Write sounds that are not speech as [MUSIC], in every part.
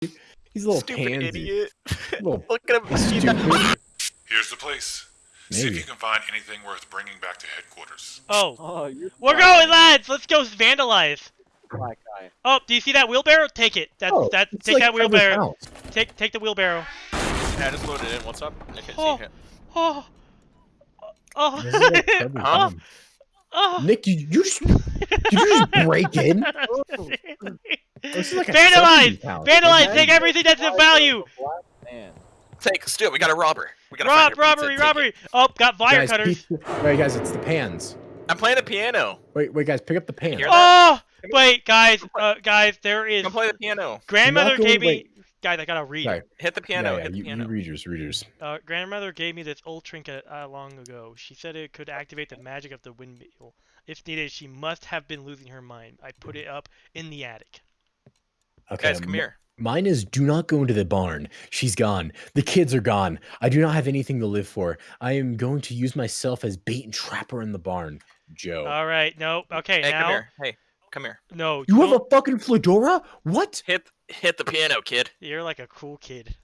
He's a little Stupid pansy. idiot. Little [LAUGHS] Look at him. Stupid. Here's the place. See if you can find anything worth bringing back to headquarters. Oh, Oh, we're black going, guy. lads. Let's go vandalize. Black guy. Oh, do you see that wheelbarrow? Take it. That's Oh, that. Take like that wheelbarrow. house. Take take the wheelbarrow. Yeah, I just loaded in. What's up? I can't Oh. see it. Oh. Oh. This oh. Nick, you, you just did you just break in? [LAUGHS] This is like Vandalize! Vandalize! Take everything that's of value! Man. Take, let's do it. We got a robber. We gotta Rob, find pizza robbery, robbery! Oh, got wire guys, cutters. pick- wait, guys, it's the pans. I'm playing the piano. Wait, wait, guys, pick up the pans. Oh! Wait, guys, uh, guys, there is. Come play the piano. Grandmother going- gave me. Wait. Guys, I gotta read. Sorry. Hit the piano. Yeah, yeah, Hit the you, piano. you readers, readers. Uh, grandmother gave me this old trinket uh, long ago. She said it could activate the magic of the windmill. If needed, she must have been losing her mind. I put it up in the attic. Okay, Guys, come here. Mine is do not go into the barn. She's gone. The kids are gone. I do not have anything to live for. I am going to use myself as bait and trapper in the barn. Joe. All right, no, okay, Hey, come now, here. Hey, come here. no, you have don't- a fucking fedora? What? Hit, hit the piano, kid. You're like a cool kid.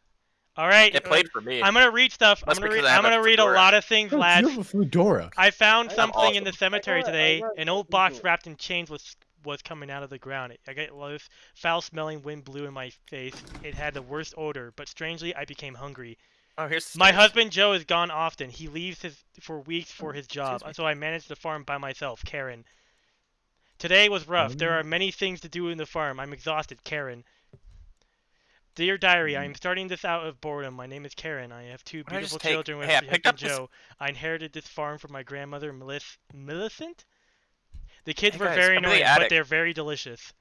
All right, It played for me. I'm gonna read stuff. That's I'm gonna read. I I'm a gonna read a lot of things, No, lads. you have a fedora. I found I'm something in the cemetery got- today. An old box wrapped in chains was was coming out of the ground. I got loose. Foul-smelling wind blew in my face. It had the worst odor, but strangely, I became hungry. Oh, here's My stairs. husband Joe is gone often. He leaves his for weeks for his job, so I manage the farm by myself. Karen. Today was rough. There are many things to do in the farm. I'm exhausted. Karen. Dear diary, I am starting this out of boredom. My name is Karen. I have two Why don't I beautiful take- children with hey, picked this- Joe. I inherited this farm from my grandmother, Millicent. The kids Hey, were guys, very come to the annoying, but they're very delicious.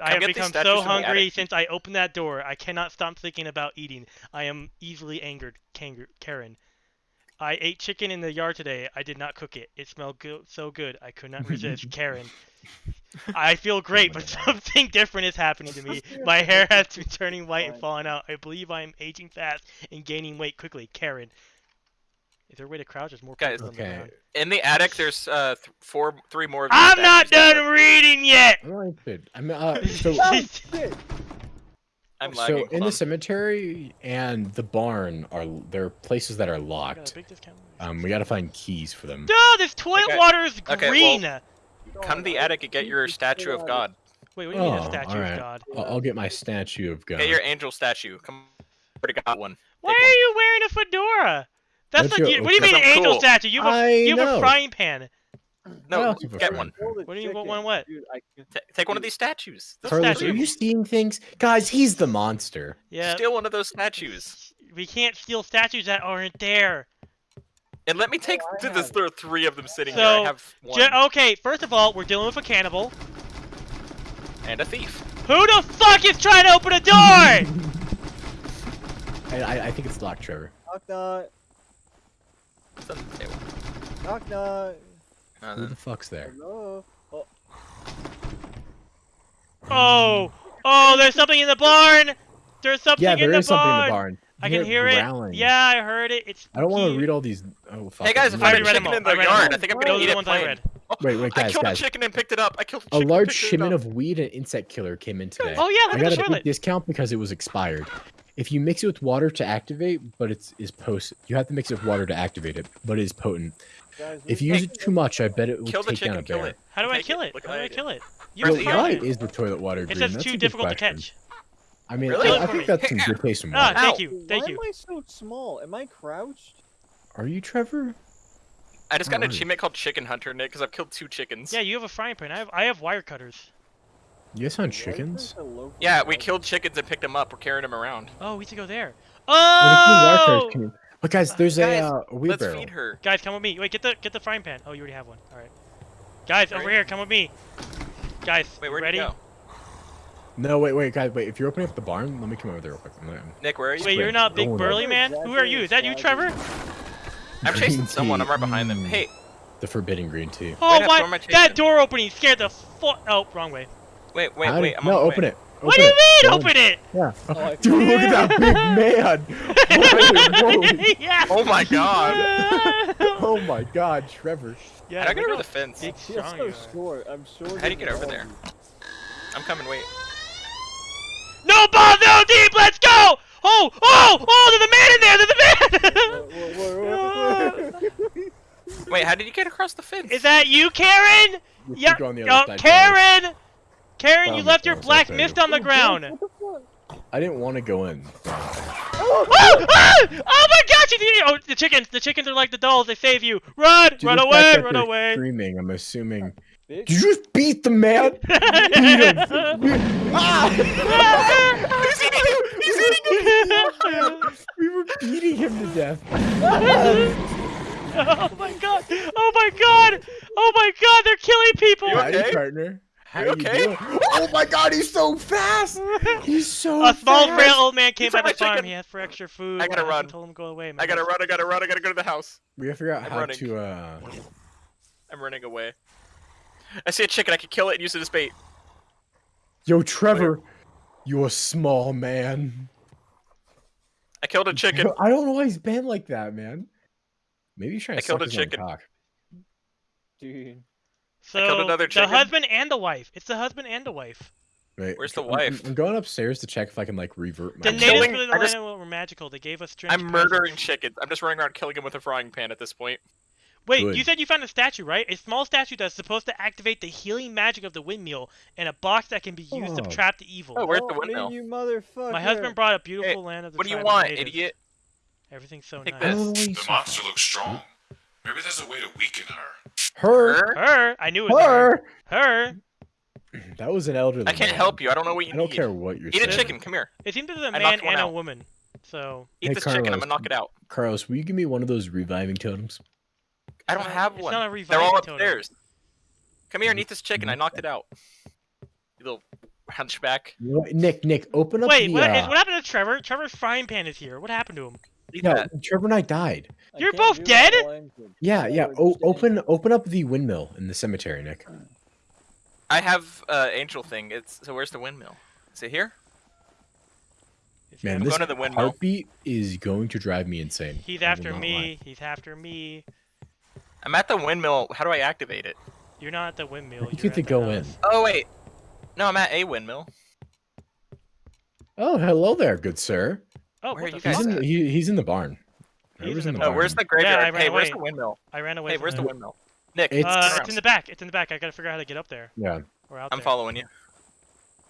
I have become so hungry since I opened that door. I cannot stop thinking about eating. I am easily angered, Karen. I ate chicken in the yard today. I did not cook it. It smelled go- so good. I could not resist. [LAUGHS] Karen. I feel great, but [LAUGHS] something different is happening to me. [LAUGHS] My hair has been turning white and falling out. I believe I am aging fast and gaining weight quickly. Karen. Is there a way to crouch? There's more Guys, people on the Okay. In the attic, there's uh th- four, three more. of I'm not done reading yet! I don't. I'm uh, so Oh, shit. I'm so lagging. in hold the cemetery and the barn are there are places that are I got a locked. Um, we gotta find keys for them. No, this toilet Okay. water is Okay, well- Come to the attic and get your statue of God. Wait, what do you mean a Oh, statue alright. of God? I'll, I'll get my statue of God. Get your angel statue. Come. Already got one. Why Take are you wearing a fedora? That's Don't like, you- you- what do you mean I'm an angel cool. statue? You have a, I you have a frying pan. [CLEARS THROAT] No, Well, super get one. What do you want- chicken. want what? Dude, I can- Ta take one of these statues. Those Carlos, are you seeing things? Guys, he's the monster. Yeah, Steal one of those statues. [LAUGHS] we can't steal statues that aren't there. And let me take. I Dude, there's there are three of them sitting So, here. I have one Ju- okay, first of all, we're dealing with a cannibal. and a thief. Who the fuck is trying to open a door? [LAUGHS] I, I, I think it's locked, Trevor. Knock knock. It's on the table. Knock knock. Who the fuck's there? Hello. Oh, oh, oh, there's something in the barn. There's something Yeah, in there the is something in barn. the barn. I can hear growling. it. Yeah, I heard it. It's. I don't want to read all these. Oh, fuck. Hey guys, if I I already read them chicken in the I yard. I think I'm gonna Those eat the it ones I plain. read. Oh, [LAUGHS] Wait, wait, I guys, killed guys. a chicken and picked it up. I killed a A chicken. large picked it shipment of weed and insect killer came in today. Oh yeah, I look at got the a big discount because it was expired. If you mix it with water to activate, but it's is post, you have to mix it with water to activate it, but it is potent. Guys, If you use it too much, I bet it will Kill the take down a chicken. Kill bear. it. How do I kill it. it? How do I kill it? You Press have a Why frying is the toilet water It green? says That's too a good difficult to catch. I mean, Really? I, I think that's some good taste in Ah, water. thank Ow. you, Why am. I so small? Am I crouched? Are you Trevor? I just got an Alright. achievement called Chicken Hunter, Nick, because I've killed two chickens. Yeah, you have a frying pan. I have I have wire cutters. You guys found chickens? there a local Yeah, we killed chickens and picked them up. We're carrying them around. Oh, we should go there. When it comes to wire Oh! cutters, can you- But guys, there's Guys, a, uh, a Let's feed her. Guys, come with me. Wait, get the get the frying pan. Oh, you already have one. All right. Guys, over here, come with me. Guys, Wait, where'd ready? you go? No, wait, wait, guys, wait. If you're opening up the barn, let me come over there real quick. I'm gonna- Nick, where are you? Wait, you're not big going burly over. man. Who are you? Is that you, Trevor? I'm chasing Green someone. I'm right behind them. [LAUGHS] Hey, The forbidden green tea. Oh Wait, my! who am I That door opening scared the fuck. Oh, wrong way. wait, wait, wait. I'm no, on open way. it. What do you Open mean? Go Open it! Yeah. Oh, I- [LAUGHS] Dude, look at that big [LAUGHS] man. Holy- [LAUGHS] yeah. Oh my god. oh my god, Trevor. yeah. How do I get over the fence? Big, strong you so are. I'm sure. How do you get over there? I'm coming. Wait. No ball, no deep. Let's go. Oh, oh, oh! There's a man in there. There's a man. Wait, how did you get across the fence? Is that you, Karen? Yeah, go on oh, other side, Carlos. Karen. Karen, you left your black I'll mist on the ground. What the fuck? I didn't want to go in. Oh, ah! oh my gosh! you did- Oh, the chickens! The chickens are like the dolls. They save you. Run! Due to run away! Run away! Screaming. I'm assuming. [LAUGHS] Did you just beat the man? [LAUGHS] beat him. [LAUGHS] ah! He's eating you! He's eating you! we were beating him to death. oh my god! Oh my god! Oh my god! They're killing people! You okay? partner. How You you okay? [LAUGHS] Oh my god, he's so fast! He's so fast! A small fast. frail old man came He's by the farm. chicken. He asked for extra food. I gotta My husband run. Told him to go away. My I gotta run, I gotta run, I gotta go to the house. We gotta figure out I'm how running. to uh I'm running away. I see a chicken, I can kill it and use it as bait. Yo Trevor, you a small man. I killed a chicken. I don't know why he's been like that, man. Maybe he's trying I to killed suck a his own chicken. cock. Dude. So another the chicken. husband and the wife. It's the husband and the wife. Wait, Where's the I'm- I'm- wife? I'm, going upstairs to check if I can like revert my The I'm natives killing- of the just- land were magical. They gave us strange. I'm presents. murdering chickens. I'm just running around killing them with a frying pan at this point. Wait, Good. you said you found a statue, right? A small statue that's supposed to activate the healing magic of the windmill and a box that can be used Oh. to trap the evil. Oh, where's the oh, Help me, windmill? You motherfucker. My husband brought a beautiful land of the What do you want, natives. idiot? Everything's so Take nice. I don't know this. The monster looks strong. Maybe there's a way to weaken her. Her, Her? Her, I knew it was her. her. Her. [CLEARS THROAT] That was an elderly. I can't man. help you. I don't know what you I don't care what you're Eat a chicken. Come here. It seems to be a I man knocked one and a woman. So Eat Hey, this chicken. I'm gonna knock it out. Carlos, will you give me one of those reviving totems? I don't have it's one. not a They're all reviving totem. upstairs. Come here and eat this chicken. I knocked it out. You little hunchback. Nick, Nick, open up wait, the. what, uh, what happened to Trevor? Trevor's frying pan is here. What happened to him? Eat no, that. Trevor and I died. I You're both dead? it while I'm good. Yeah, yeah. O- open, open up the windmill in the cemetery, Nick. I have uh, angel thing. It's so. Where's the windmill? Is it here? Man, he this going to the windmill. heartbeat is going to drive me insane. He's after me. lie. He's after me. I'm at the windmill. How do I activate it? You're not at the windmill. You You're get to the go in. Oh wait. No, I'm at a windmill. Oh, hello there, good sir. Oh, Where are you He's guys fuck? in, he, he's in the barn. He's Trevor's in the Oh, barn. where's the I graveyard? ran hey, where's away. the windmill? I ran away. Hey, where's the windmill? Nick, It's- Uh, it's in the back. It's in the back. I gotta figure out how to get up there. Yeah. Or out I'm there. following you.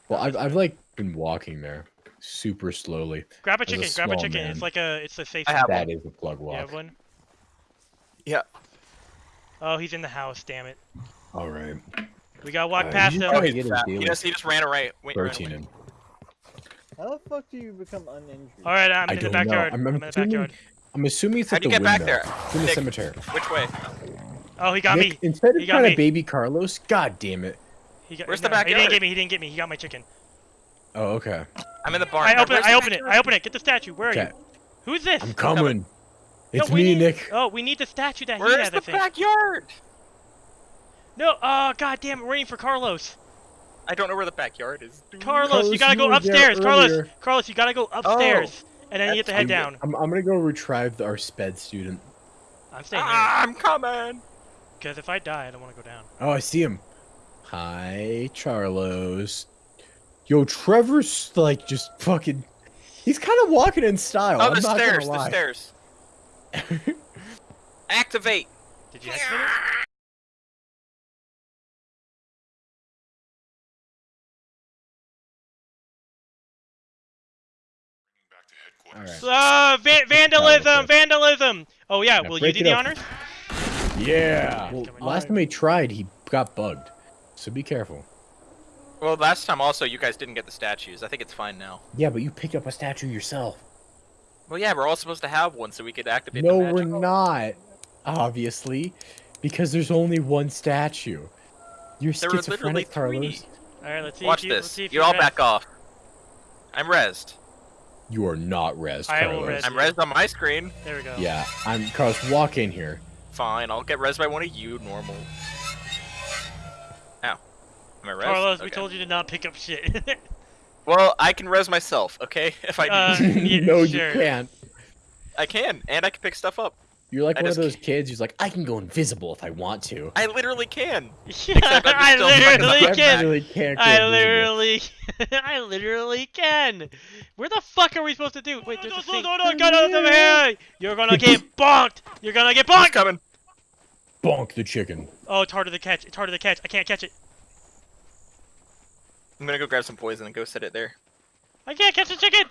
Well, I've, I've like been walking there super slowly. Grab a As a chicken. Grab a chicken. man. It's like a. It's a safe. I have That one. is a plug You have one? Yeah. Oh, he's in the house. Damn it. All right. We gotta walk Uh, past you him. just Oh, gotta he's fat. He just, he just ran away. Wait, ran protein away. In. How the fuck do you become uninjured? All right, I'm I in the don't know. backyard. I'm- I'm, I'm in the backyard. I'm assuming it's How'd at you the get back there? It's in the cemetery. Which way? Oh, he got Nick, me. instead of He got trying me. to baby Carlos, god damn it. He got, Where's no, the He didn't get me. He didn't get me. He got my chicken. Oh, okay. I'm in the barn. I Now, open it. I the open it. I open it. Get the statue. Where are Okay. you? Who's this? I'm coming. coming. It's no, me, need, Nick. Oh, we need the statue that he Where's has. I the backyard? No. Oh, god damn it. We're waiting for Carlos. I don't know where the backyard is. dude. Carlos, Carlos, you gotta you go were upstairs. Carlos. Carlos, you gotta go upstairs, and then you get to head I'm- down. I'm, I'm gonna go retrieve our sped student. I'm staying here Ah, I'm coming. because if I die, I don't want to go down. Oh, I see him. Hi, Charlos. Yo, Trevor's like just fucking. He's kind of walking in style. Oh, I'm the not stairs. Gonna The stairs. [LAUGHS] Activate. Did you activate it? Right. Uh, va- vandalism, vandalism. Oh yeah, Yeah, will you do the up. honors? Yeah. Well, last time he tried, he got bugged. So be careful. Well, last time also you guys didn't get the statues. I think it's fine now. Yeah, but you picked up a statue yourself. Well, yeah, we're all supposed to have one so we could activate No, the we're not. Obviously, because there's only one statue. You're There were literally schizophrenic, Carlos. three. All right, let's see. Watch if you, Let's this. see if You all rest. back off. I'm rezzed. You are not res, I will Carlos. res. I'm rezzed on my screen. There we go. Yeah, I'm Carlos. Walk in here. Fine, I'll get rezzed by one of you, normal. Ow. Am I rezzed? Carlos, we told you to not pick up shit. [LAUGHS] Well, I can res myself, okay? [LAUGHS] If I Uh, need yeah, [LAUGHS] no, sure. you can't. I can, and I can pick stuff up. You're like I one of just those kids who's like, I can go invisible if I want to. I literally can. I [LAUGHS] Except I'm still literally can. really can't I literally, [LAUGHS] I literally can. Where the fuck are we supposed to do? Wait, there's no, a thing. no, No, no, get out of here! You're gonna get [LAUGHS] bonked. You're gonna get He's bonked. coming. Bonk the chicken. Oh, it's harder to catch. It's harder to catch. I can't catch it. I'm gonna go grab some poison and go set it there. I can't catch the chicken.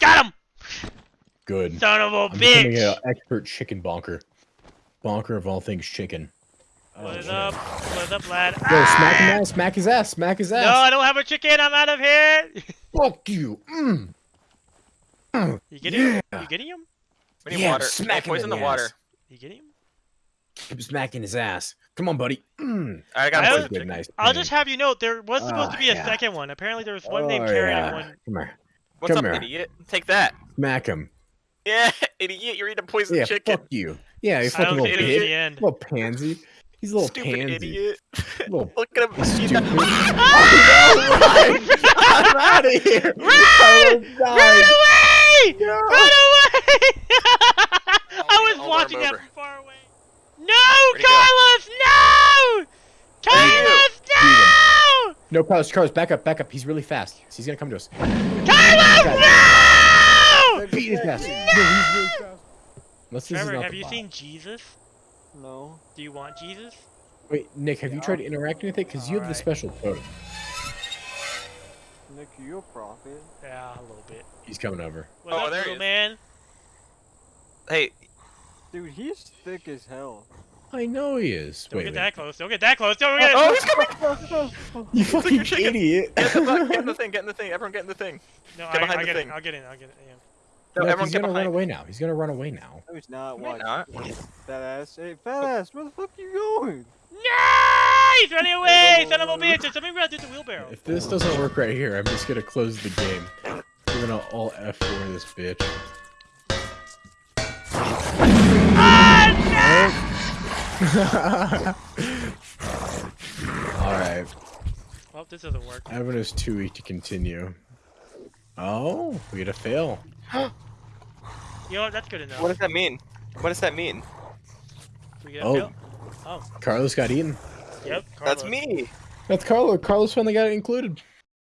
Got him. Good. Son of a I'm becoming bitch. an expert chicken bonker. Bonker of all things chicken. What is Oh, up? What is up, lad? Yo, smack him Ah! ass, smack his ass, smack his ass. No, I don't have a chicken. I'm out of here. [LAUGHS] Fuck you. Mm. You getting him? Yeah. You getting him? We need Yeah, water. smack Hey, him poison in the the water. ass. You getting him? Keep smacking his ass. Come on, buddy. Mm. I got I poison. Good, nice. I'll pain. just have you know there was supposed to Oh, be a yeah. second one. Apparently there was one Oh, named Karen yeah. and one. Come here. What's Come up, here. idiot? Take that. Smack him. Yeah, [LAUGHS] idiot. You're eating poison Yeah, chicken. fuck you. Yeah, you I fucking don't little get it in idiot. the bitch. end. Little pansy. He's a little Stupid pansy. idiot. [LAUGHS] Little [LAUGHS] Look at him. He's stupid. got- I'm out of here. Run! Oh, Run away! No. Run away! I oh, was I'll watching arm that from far away. No, Where'd? Carlos! No! Where'd he go? Carlos, no! No, Carlos, Carlos, back up, back up. He's really fast. He's gonna come to us. Carlos, no! Beat his ass. No, he's really fast. Unless this is Trevor, have you bot. seen Jesus? No. Do you want Jesus? Wait, Nick, have you tried interacting with it? Because you have the special code. Nick, you a prophet. Yeah, a little bit. He's coming over. What's Oh, up, there he is. man? Hey, Dude, he's thick as hell. I know he is. Don't Wait, get wait. that close. Don't get that close. Don't get oh, oh he's coming. [LAUGHS] You fucking idiot. Get, the, bu- get in the [LAUGHS] thing. Get in the thing. Everyone get in the thing. No, Get I, behind I'll the get thing. it. I'll get it. I'll get it. Yeah. No, No, everyone he's get gonna behind. run away now. He's gonna run away now. No, he's not. Why not? Fat ass. Hey, fat ass. Where the fuck are you going? No! He's running away! Son of a bitch! There's something around through the wheelbarrow. If this doesn't work right here, I'm just gonna close the game. We're gonna all F4 this bitch. Ah, [LAUGHS] Alright. Well, this doesn't work. Evan is too weak to continue. Oh, we get a fail. [GASPS] You know what? That's good enough. What does that mean? What does that mean? We get Oh. fail? Oh, Carlos got eaten. yep. That's me. That's Carlos. Carlos finally got it included.